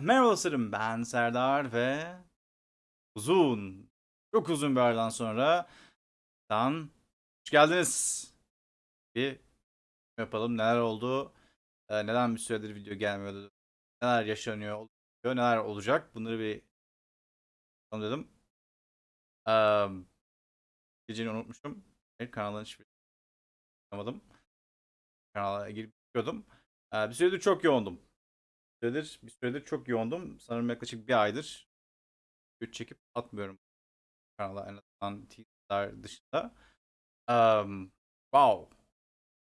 Merhaba dostlarım ben Serdar ve uzun, çok uzun bir aradan sonra dan hoş geldiniz. Bir yapalım neler oldu, neden bir süredir video gelmiyordu, neler yaşanıyor, oluyor, neler olacak bunları bir dedim. Um, geceyi unutmuşum. Kanalın hiçbir yapamadım. Kanala girip bakıyordum. E, bir süredir çok yoğundum süredir, bir süredir çok yoğundum. Sanırım yaklaşık bir aydır video çekip atmıyorum kanala en azından teaserlar dışında. Um, wow.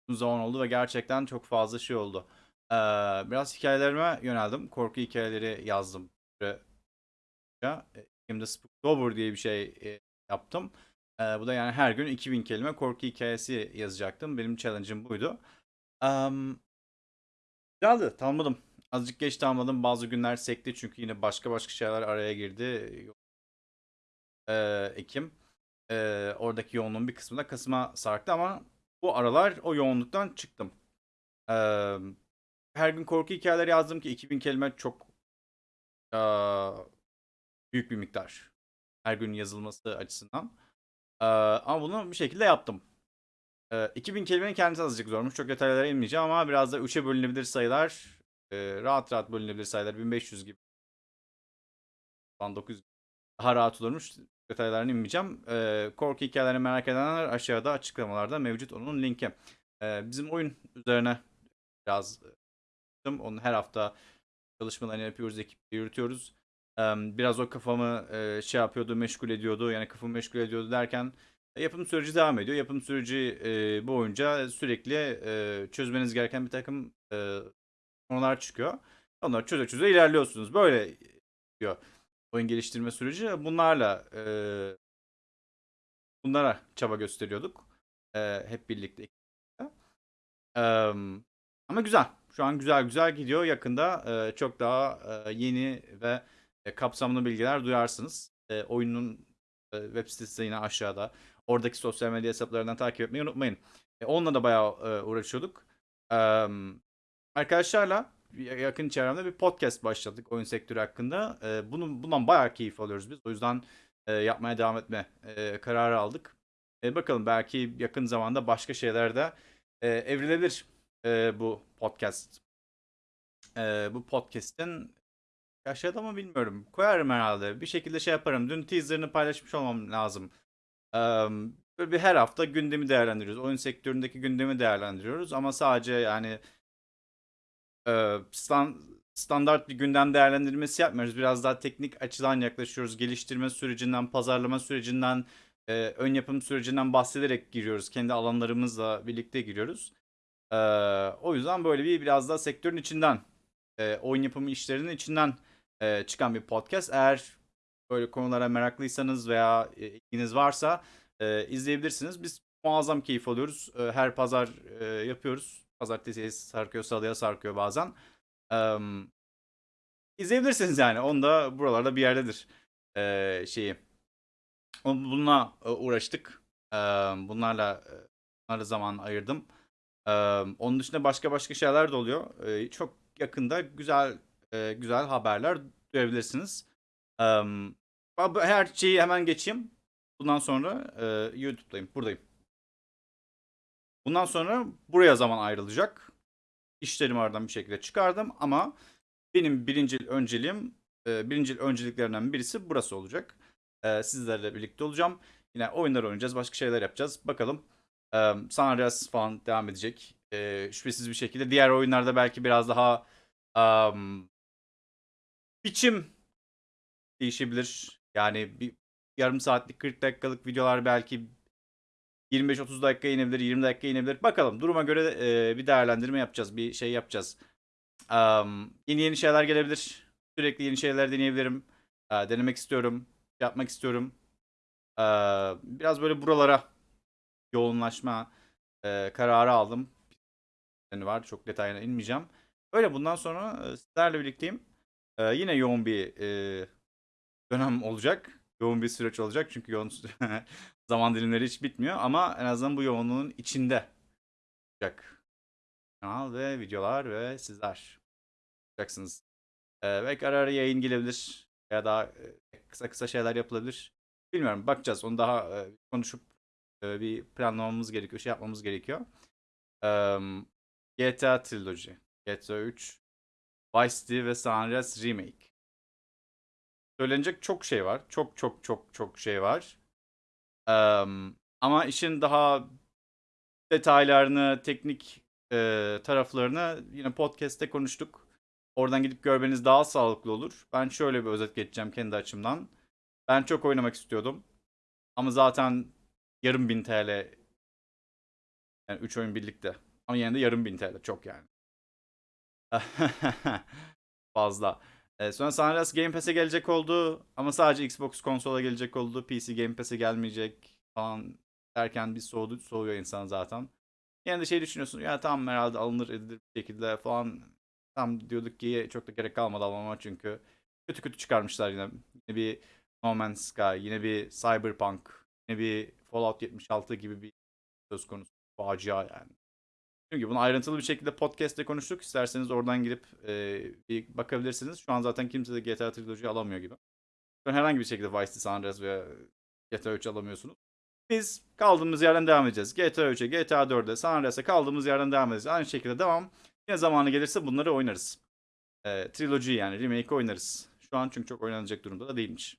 Uzun zaman oldu ve gerçekten çok fazla şey oldu. Ee, biraz hikayelerime yöneldim. Korku hikayeleri yazdım. Şimdi Spooktober diye bir şey e, yaptım. Ee, bu da yani her gün 2000 kelime korku hikayesi yazacaktım. Benim challenge'ım buydu. Um, güzeldi. Tanımadım. Azıcık geç tamamladım. Bazı günler sekti çünkü yine başka başka şeyler araya girdi. Ee, Ekim. Ee, oradaki yoğunluğun bir kısmı da Kasım'a sarktı ama bu aralar o yoğunluktan çıktım. Ee, her gün korku hikayeleri yazdım ki 2000 kelime çok aa, büyük bir miktar. Her gün yazılması açısından. Ee, ama bunu bir şekilde yaptım. Ee, 2000 kelimenin kendisi azıcık zormuş. Çok detaylara inmeyeceğim ama biraz da 3'e bölünebilir sayılar e, rahat rahat bölünebilir sayılar 1500 gibi. 900 daha rahat olurmuş. Detaylarını inmeyeceğim. E, korku hikayelerini merak edenler aşağıda açıklamalarda mevcut onun linki. E, bizim oyun üzerine biraz onu her hafta çalışmalarını yapıyoruz, ekiple yürütüyoruz. Biraz o kafamı şey yapıyordu, meşgul ediyordu. Yani kafamı meşgul ediyordu derken yapım süreci devam ediyor. Yapım süreci boyunca sürekli çözmeniz gereken bir takım konular çıkıyor. Onları çöze çöze ilerliyorsunuz. Böyle diyor oyun geliştirme süreci. Bunlarla e, bunlara çaba gösteriyorduk. E, hep birlikte. E, ama güzel. Şu an güzel güzel gidiyor. Yakında e, çok daha e, yeni ve e, kapsamlı bilgiler duyarsınız. E, oyunun e, web sitesi yine aşağıda. Oradaki sosyal medya hesaplarından takip etmeyi unutmayın. E, onunla da bayağı e, uğraşıyorduk. E, arkadaşlarla yakın çevremde bir podcast başladık oyun sektörü hakkında. E, bunun bundan bayağı keyif alıyoruz biz. O yüzden e, yapmaya devam etme e, kararı aldık. E, bakalım belki yakın zamanda başka şeylerde e, evrilebilir e, bu podcast. E, bu podcast'in aşağıda mı bilmiyorum. Koyarım herhalde. Bir şekilde şey yaparım. Dün teaser'ını paylaşmış olmam lazım. E, böyle bir her hafta gündemi değerlendiriyoruz. Oyun sektöründeki gündemi değerlendiriyoruz. Ama sadece yani standart bir gündem değerlendirmesi yapmıyoruz. Biraz daha teknik açıdan yaklaşıyoruz. Geliştirme sürecinden, pazarlama sürecinden, ön yapım sürecinden bahsederek giriyoruz. Kendi alanlarımızla birlikte giriyoruz. o yüzden böyle bir biraz daha sektörün içinden, oyun yapımı işlerinin içinden çıkan bir podcast. Eğer böyle konulara meraklıysanız veya ilginiz varsa izleyebilirsiniz. Biz muazzam keyif alıyoruz. her pazar yapıyoruz. Pazartesi sarkıyor, salıya sarkıyor bazen. Ee, izleyebilirsiniz yani. Onu da buralarda bir yerdedir ee, şeyi. Bununla uğraştık. Ee, bunlarla bunlara zaman ayırdım. Ee, onun dışında başka başka şeyler de oluyor. Ee, çok yakında güzel e, güzel haberler duyabilirsiniz. Ee, her şeyi hemen geçeyim. Bundan sonra e, YouTube'dayım. Buradayım. Bundan sonra buraya zaman ayrılacak. İşlerimi aradan bir şekilde çıkardım ama benim birinci önceliğim, e, birinci önceliklerinden birisi burası olacak. E, sizlerle birlikte olacağım. Yine oyunlar oynayacağız, başka şeyler yapacağız. Bakalım. E, San Andreas falan devam edecek. Şüphesiz bir şekilde. Diğer oyunlarda belki biraz daha um, biçim değişebilir. Yani bir yarım saatlik 40 dakikalık videolar belki 25-30 dakika inebilir, 20 dakika inebilir. Bakalım duruma göre e, bir değerlendirme yapacağız, bir şey yapacağız. Um, yeni yeni şeyler gelebilir. Sürekli yeni şeyler deneyebilirim. E, denemek istiyorum, yapmak istiyorum. E, biraz böyle buralara yoğunlaşma e, kararı aldım. Var, çok detayına inmeyeceğim. Öyle bundan sonra sizlerle birlikteyim. E, yine yoğun bir e, dönem olacak. Yoğun bir süreç olacak çünkü yoğun zaman dilimleri hiç bitmiyor ama en azından bu yoğunluğun içinde olacak. Kanal ve videolar ve sizler olacaksınız. Ee, belki ara ara yayın gelebilir. Ya da e, kısa kısa şeyler yapılabilir. Bilmiyorum bakacağız. Onu daha e, konuşup e, bir planlamamız gerekiyor. Şey yapmamız gerekiyor. Eee, GTA Trilogy. GTA 3. Vice City ve San Andreas Remake. Söylenecek çok şey var. Çok çok çok çok şey var. Eee, ama işin daha detaylarını, teknik e, taraflarını yine podcast'te konuştuk. Oradan gidip görmeniz daha sağlıklı olur. Ben şöyle bir özet geçeceğim kendi açımdan. Ben çok oynamak istiyordum. Ama zaten yarım bin TL yani 3 oyun birlikte. Ama yine de yarım bin TL çok yani. Fazla. Ee, sonra Andreas Game Pass'e gelecek oldu ama sadece Xbox konsola gelecek oldu. PC Game Pass'e gelmeyecek falan derken bir soğudu, soğuyor insan zaten. Yine de şey düşünüyorsun ya tamam herhalde alınır edilir bir şekilde falan. Tam diyorduk ki çok da gerek kalmadı almama çünkü kötü kötü çıkarmışlar yine. Yine bir No Man's Sky, yine bir Cyberpunk, yine bir Fallout 76 gibi bir söz konusu. Facia yani. Çünkü bunu ayrıntılı bir şekilde podcast'te konuştuk. İsterseniz oradan girip e, bir bakabilirsiniz. Şu an zaten kimse de GTA Trilogy alamıyor gibi. Şu an herhangi bir şekilde Vice City, San Andreas veya GTA 3 alamıyorsunuz. Biz kaldığımız yerden devam edeceğiz. GTA 3'e, GTA 4'e, San Andreas'a kaldığımız yerden devam edeceğiz. Aynı şekilde devam. Yine zamanı gelirse bunları oynarız. E, trilogy yani remake oynarız. Şu an çünkü çok oynanacak durumda da değilmiş.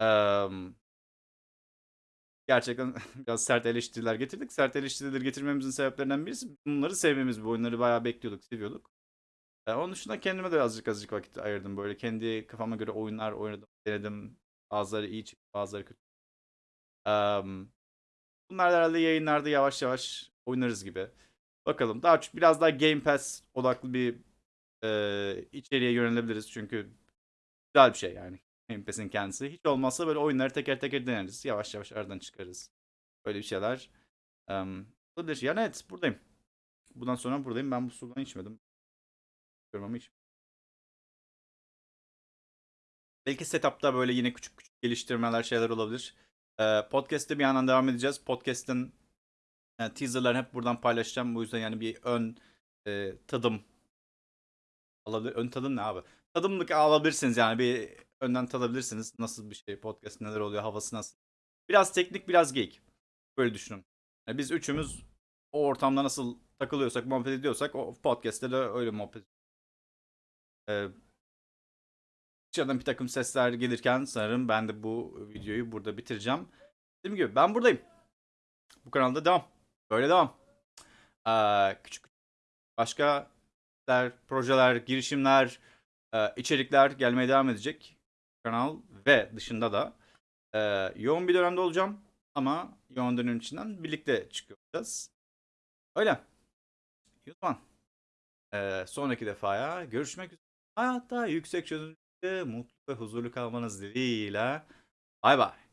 Eee gerçekten biraz sert eleştiriler getirdik. Sert eleştirileri getirmemizin sebeplerinden birisi bunları sevmemiz. Bu oyunları bayağı bekliyorduk, seviyorduk. Ee, onun dışında kendime de azıcık azıcık vakit ayırdım. Böyle kendi kafama göre oyunlar oynadım, denedim. Bazıları iyi çıktı, bazıları kötü. Ee, bunlar herhalde yayınlarda yavaş yavaş oynarız gibi. Bakalım. Daha çok biraz daha Game Pass odaklı bir e, içeriğe yönelebiliriz. Çünkü güzel bir şey yani. Game kendisi. Hiç olmazsa böyle oyunları teker teker deneriz. Yavaş yavaş aradan çıkarız. Böyle bir şeyler. Um, olabilir. Yani evet buradayım. Bundan sonra buradayım. Ben bu sudan içmedim. Görmemi hiç. Belki setup'ta böyle yine küçük küçük geliştirmeler şeyler olabilir. Podcast'te bir yandan devam edeceğiz. Podcast'ın e, teaserlarını hep buradan paylaşacağım. Bu yüzden yani bir ön e, tadım alabilir. Ön tadım ne abi? Tadımlık alabilirsiniz yani bir önden tadabilirsiniz. Nasıl bir şey podcast neler oluyor havası nasıl. Biraz teknik biraz geek. Böyle düşünün. Yani biz üçümüz o ortamda nasıl takılıyorsak muhabbet ediyorsak o podcast'te de öyle muhabbet ee, dışarıdan bir takım sesler gelirken sanırım ben de bu videoyu burada bitireceğim. Dediğim gibi ben buradayım. Bu kanalda devam. Böyle devam. Ee, küçük başka projeler, girişimler, e, içerikler gelmeye devam edecek. Kanal ve dışında da e, yoğun bir dönemde olacağım. Ama yoğun dönem içinden birlikte çıkıyoruz. Öyle. O zaman e, sonraki defaya görüşmek üzere. Hayatta yüksek çözünürlükte mutlu ve huzurlu kalmanız dileğiyle. Bay bay.